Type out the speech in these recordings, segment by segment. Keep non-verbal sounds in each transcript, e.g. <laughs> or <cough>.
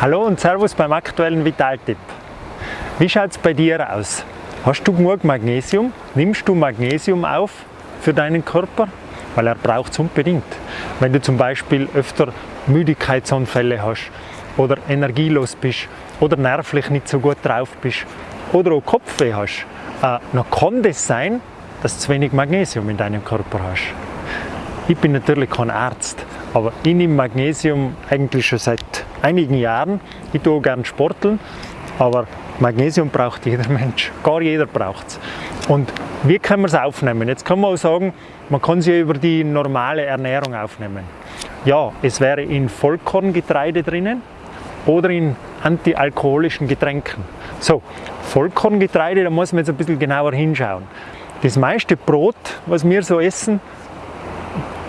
Hallo und Servus beim aktuellen Vitaltipp. Wie schaut es bei dir aus? Hast du genug Magnesium? Nimmst du Magnesium auf für deinen Körper? Weil er braucht es unbedingt. Wenn du zum Beispiel öfter Müdigkeitsanfälle hast oder energielos bist oder nervlich nicht so gut drauf bist oder auch Kopfweh hast, äh, dann kann das sein, dass du zu wenig Magnesium in deinem Körper hast. Ich bin natürlich kein Arzt, aber ich nehme Magnesium eigentlich schon seit einigen Jahren. Ich tue gerne sporteln, aber Magnesium braucht jeder <laughs> Mensch. Gar jeder braucht es. Und wie kann man es aufnehmen? Jetzt kann man auch sagen, man kann es ja über die normale Ernährung aufnehmen. Ja, es wäre in Vollkorngetreide drinnen oder in antialkoholischen Getränken. So, Vollkorngetreide, da muss man jetzt ein bisschen genauer hinschauen. Das meiste Brot, was wir so essen,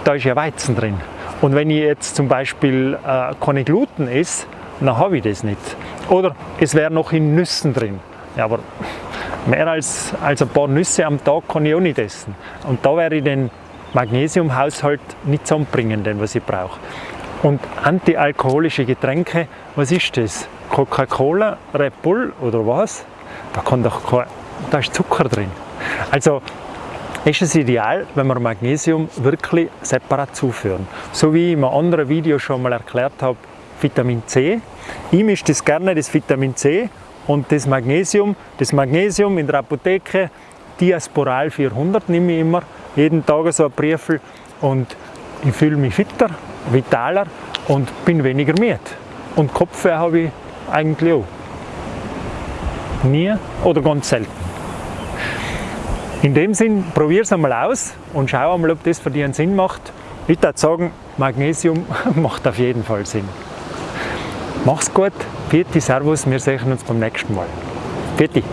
da ist ja Weizen drin. Und wenn ich jetzt zum Beispiel äh, keine Gluten esse, dann habe ich das nicht. Oder es wäre noch in Nüssen drin. Ja, aber mehr als, als ein paar Nüsse am Tag kann ich auch nicht essen. Und da wäre ich den Magnesiumhaushalt nicht zusammenbringen, den was ich brauche. Und antialkoholische Getränke, was ist das? Coca-Cola, Red Bull oder was? Da, kann doch kein, da ist Zucker drin. Also ist es ideal, wenn wir Magnesium wirklich separat zuführen. So wie ich in einem anderen Video schon mal erklärt habe, Vitamin C. Ich mische das gerne, das Vitamin C und das Magnesium. Das Magnesium in der Apotheke, Diasporal 400 nehme ich immer, jeden Tag so ein Briefel und ich fühle mich fitter, vitaler und bin weniger müde. Und Kopfweh habe ich eigentlich auch. Nie oder ganz selten. In dem Sinn, probier es einmal aus und schau einmal, ob das für dich einen Sinn macht. Ich würde sagen, Magnesium <laughs> macht auf jeden Fall Sinn. Mach's gut, Vierte Servus, wir sehen uns beim nächsten Mal. Vierte.